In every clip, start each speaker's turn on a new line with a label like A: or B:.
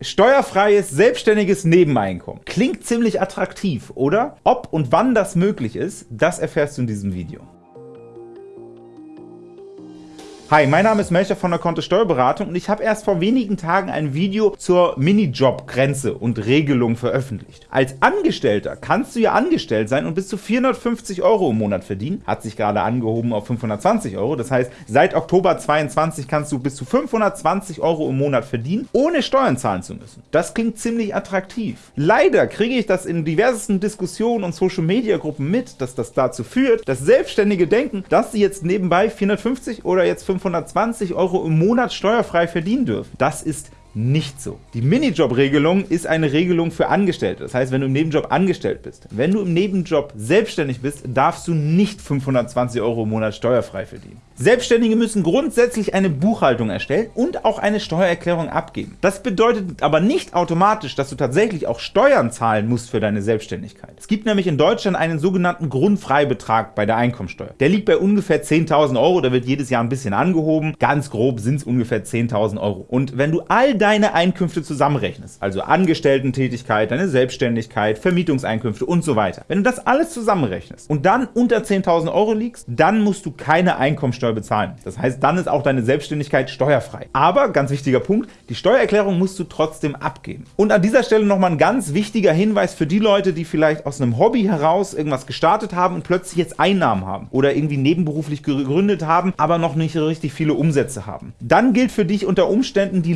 A: Steuerfreies selbstständiges Nebeneinkommen. Klingt ziemlich attraktiv, oder? Ob und wann das möglich ist, das erfährst du in diesem Video. Hi, mein Name ist Melcher von der Kontist Steuerberatung und ich habe erst vor wenigen Tagen ein Video zur Minijob-Grenze und Regelung veröffentlicht. Als Angestellter kannst du ja angestellt sein und bis zu 450 Euro im Monat verdienen, hat sich gerade angehoben auf 520 Euro. Das heißt, seit Oktober 22 kannst du bis zu 520 Euro im Monat verdienen, ohne Steuern zahlen zu müssen. Das klingt ziemlich attraktiv. Leider kriege ich das in diversesten Diskussionen und Social-Media-Gruppen mit, dass das dazu führt, dass Selbstständige denken, dass sie jetzt nebenbei 450 oder jetzt 5 520 Euro im Monat steuerfrei verdienen dürfen. Das ist nicht so. Die Minijob-Regelung ist eine Regelung für Angestellte. Das heißt, wenn du im Nebenjob angestellt bist. Wenn du im Nebenjob selbstständig bist, darfst du nicht 520 Euro im Monat steuerfrei verdienen. Selbstständige müssen grundsätzlich eine Buchhaltung erstellen und auch eine Steuererklärung abgeben. Das bedeutet aber nicht automatisch, dass du tatsächlich auch Steuern zahlen musst für deine Selbstständigkeit. Es gibt nämlich in Deutschland einen sogenannten Grundfreibetrag bei der Einkommensteuer. Der liegt bei ungefähr 10.000 Euro, da wird jedes Jahr ein bisschen angehoben. Ganz grob sind es ungefähr 10.000 Euro. Und wenn du all deine Einkünfte zusammenrechnest, also Angestellten-Tätigkeit, deine Selbstständigkeit, Vermietungseinkünfte und so weiter, wenn du das alles zusammenrechnest und dann unter 10.000 Euro liegst, dann musst du keine Einkommensteuer bezahlen. Das heißt, dann ist auch deine Selbstständigkeit steuerfrei. Aber, ganz wichtiger Punkt, die Steuererklärung musst du trotzdem abgeben. Und an dieser Stelle nochmal ein ganz wichtiger Hinweis für die Leute, die vielleicht aus einem Hobby heraus irgendwas gestartet haben und plötzlich jetzt Einnahmen haben oder irgendwie nebenberuflich gegründet haben, aber noch nicht richtig viele Umsätze haben. Dann gilt für dich unter Umständen die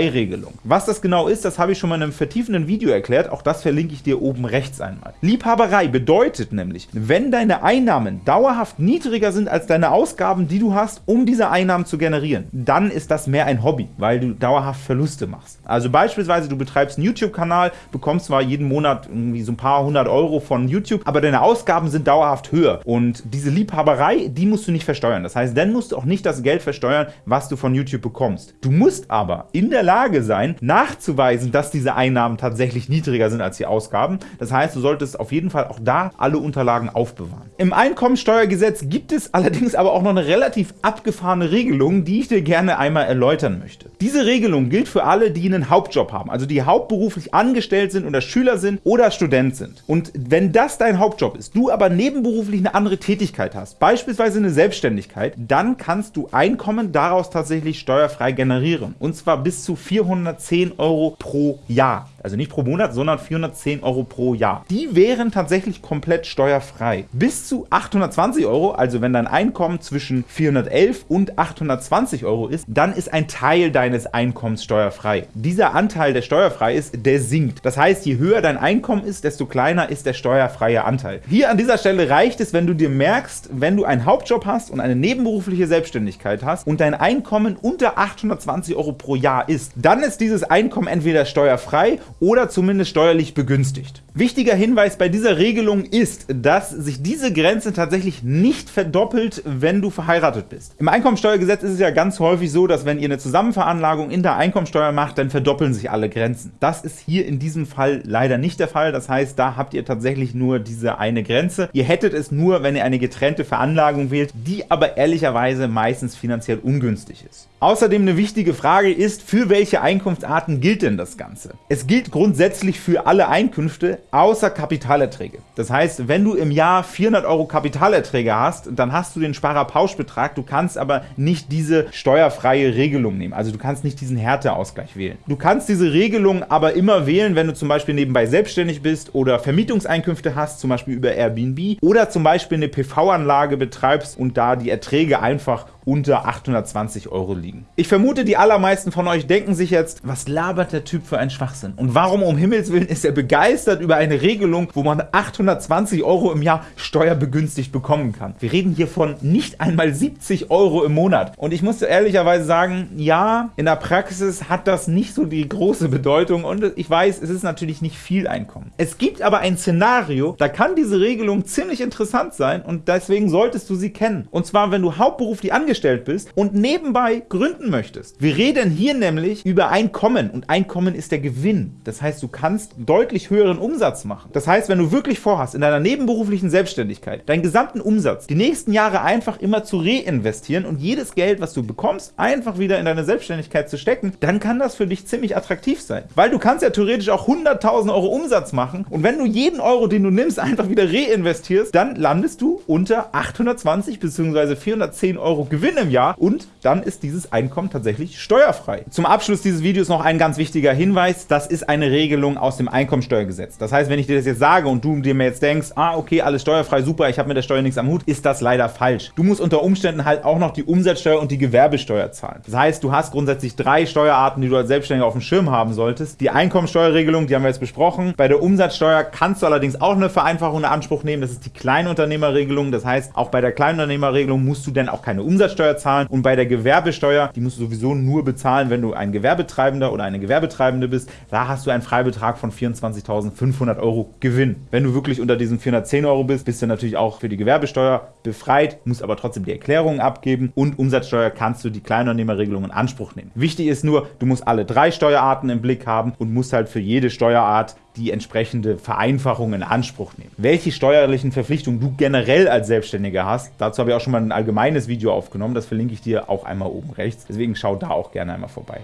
A: Liebhabereiregelung. Was das genau ist, das habe ich schon mal in einem vertiefenden Video erklärt, auch das verlinke ich dir oben rechts einmal. Liebhaberei bedeutet nämlich, wenn deine Einnahmen dauerhaft niedriger sind als deine Ausgaben, Ausgaben, die du hast, um diese Einnahmen zu generieren, dann ist das mehr ein Hobby, weil du dauerhaft Verluste machst. Also beispielsweise, du betreibst einen YouTube-Kanal, bekommst zwar jeden Monat irgendwie so ein paar hundert Euro von YouTube, aber deine Ausgaben sind dauerhaft höher. Und diese Liebhaberei, die musst du nicht versteuern. Das heißt, dann musst du auch nicht das Geld versteuern, was du von YouTube bekommst. Du musst aber in der Lage sein, nachzuweisen, dass diese Einnahmen tatsächlich niedriger sind als die Ausgaben. Das heißt, du solltest auf jeden Fall auch da alle Unterlagen aufbewahren. Im Einkommensteuergesetz gibt es allerdings aber auch noch eine relativ abgefahrene Regelung, die ich dir gerne einmal erläutern möchte. Diese Regelung gilt für alle, die einen Hauptjob haben, also die hauptberuflich angestellt sind oder Schüler sind oder Student sind. Und wenn das dein Hauptjob ist, du aber nebenberuflich eine andere Tätigkeit hast, beispielsweise eine Selbstständigkeit, dann kannst du Einkommen daraus tatsächlich steuerfrei generieren. Und zwar bis zu 410 Euro pro Jahr. Also nicht pro Monat, sondern 410 Euro pro Jahr. Die wären tatsächlich komplett steuerfrei. Bis zu 820 Euro, also wenn dein Einkommen zwischen 411 und 820 Euro ist, dann ist ein Teil deines Einkommens steuerfrei. Dieser Anteil, der steuerfrei ist, der sinkt. Das heißt, je höher dein Einkommen ist, desto kleiner ist der steuerfreie Anteil. Hier an dieser Stelle reicht es, wenn du dir merkst, wenn du einen Hauptjob hast und eine nebenberufliche Selbstständigkeit hast und dein Einkommen unter 820 Euro pro Jahr ist, dann ist dieses Einkommen entweder steuerfrei oder zumindest steuerlich begünstigt. Wichtiger Hinweis bei dieser Regelung ist, dass sich diese Grenze tatsächlich nicht verdoppelt, wenn du verheiratet bist. Im Einkommensteuergesetz ist es ja ganz häufig so, dass wenn ihr eine Zusammenveranlagung in der Einkommensteuer macht, dann verdoppeln sich alle Grenzen. Das ist hier in diesem Fall leider nicht der Fall. Das heißt, da habt ihr tatsächlich nur diese eine Grenze. Ihr hättet es nur, wenn ihr eine getrennte Veranlagung wählt, die aber ehrlicherweise meistens finanziell ungünstig ist. Außerdem eine wichtige Frage ist, für welche Einkunftsarten gilt denn das Ganze? Es gilt grundsätzlich für alle Einkünfte außer Kapitalerträge. Das heißt, wenn du im Jahr 400 Euro Kapitalerträge hast, dann hast du den Sparerpauschbetrag, du kannst aber nicht diese steuerfreie Regelung nehmen. Also du kannst nicht diesen Härteausgleich wählen. Du kannst diese Regelung aber immer wählen, wenn du zum Beispiel nebenbei selbstständig bist oder Vermietungseinkünfte hast, zum Beispiel über Airbnb oder zum Beispiel eine PV-Anlage betreibst und da die Erträge einfach unter 820 Euro liegen. Ich vermute, die allermeisten von euch denken sich jetzt, was labert der Typ für einen Schwachsinn? Und warum um Himmels Willen ist er begeistert über eine Regelung, wo man 820 Euro im Jahr steuerbegünstigt bekommen kann? Wir reden hier von nicht einmal 70 Euro im Monat. Und ich muss ehrlicherweise sagen, ja, in der Praxis hat das nicht so die große Bedeutung und ich weiß, es ist natürlich nicht viel Einkommen. Es gibt aber ein Szenario, da kann diese Regelung ziemlich interessant sein und deswegen solltest du sie kennen. Und zwar, wenn du hauptberuflich angestellt angestellt bist und nebenbei gründen möchtest. Wir reden hier nämlich über Einkommen und Einkommen ist der Gewinn. Das heißt, du kannst deutlich höheren Umsatz machen. Das heißt, wenn du wirklich vorhast, in deiner nebenberuflichen Selbstständigkeit deinen gesamten Umsatz die nächsten Jahre einfach immer zu reinvestieren und jedes Geld, was du bekommst, einfach wieder in deine Selbstständigkeit zu stecken, dann kann das für dich ziemlich attraktiv sein. Weil du kannst ja theoretisch auch 100.000 Euro Umsatz machen und wenn du jeden Euro, den du nimmst, einfach wieder reinvestierst, dann landest du unter 820 bzw. 410 Euro Gewinn im Jahr und dann ist dieses Einkommen tatsächlich steuerfrei. Zum Abschluss dieses Videos noch ein ganz wichtiger Hinweis, das ist eine Regelung aus dem Einkommensteuergesetz. Das heißt, wenn ich dir das jetzt sage und du dir mir jetzt denkst, ah okay, alles steuerfrei, super, ich habe mit der Steuer nichts am Hut, ist das leider falsch. Du musst unter Umständen halt auch noch die Umsatzsteuer und die Gewerbesteuer zahlen. Das heißt, du hast grundsätzlich drei Steuerarten, die du als Selbstständiger auf dem Schirm haben solltest. Die Einkommensteuerregelung, die haben wir jetzt besprochen. Bei der Umsatzsteuer kannst du allerdings auch eine Vereinfachung in Anspruch nehmen, das ist die Kleinunternehmerregelung. Das heißt, auch bei der Kleinunternehmerregelung musst du dann auch keine Umsatzsteuer zahlen und bei der Gewerbesteuer, die musst du sowieso nur bezahlen, wenn du ein Gewerbetreibender oder eine Gewerbetreibende bist. Da hast du einen Freibetrag von 24.500 Euro Gewinn. Wenn du wirklich unter diesen 410 Euro bist, bist du natürlich auch für die Gewerbesteuer befreit, musst aber trotzdem die Erklärungen abgeben und Umsatzsteuer kannst du die Kleinunternehmerregelung in Anspruch nehmen. Wichtig ist nur, du musst alle drei Steuerarten im Blick haben und musst halt für jede Steuerart die entsprechende Vereinfachung in Anspruch nehmen. Welche steuerlichen Verpflichtungen du generell als Selbstständiger hast, dazu habe ich auch schon mal ein allgemeines Video aufgenommen, das verlinke ich dir auch einmal oben rechts, deswegen schau da auch gerne einmal vorbei.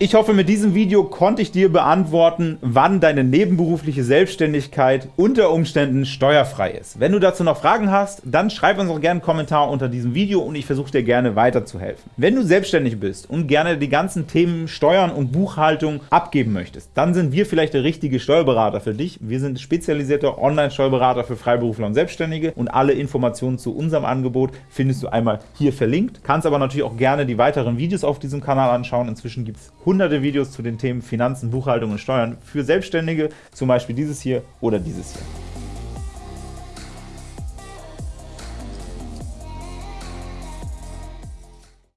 A: Ich hoffe, mit diesem Video konnte ich dir beantworten, wann deine nebenberufliche Selbstständigkeit unter Umständen steuerfrei ist. Wenn du dazu noch Fragen hast, dann schreib uns auch gerne einen Kommentar unter diesem Video und ich versuche dir gerne weiterzuhelfen. Wenn du selbstständig bist und gerne die ganzen Themen Steuern und Buchhaltung abgeben möchtest, dann sind wir vielleicht der richtige Steuerberater für dich. Wir sind spezialisierte Online-Steuerberater für Freiberufler und Selbstständige und alle Informationen zu unserem Angebot findest du einmal hier verlinkt. Kannst aber natürlich auch gerne die weiteren Videos auf diesem Kanal anschauen. Inzwischen gibt es hunderte Videos zu den Themen Finanzen, Buchhaltung und Steuern für Selbstständige, zum Beispiel dieses hier oder dieses hier.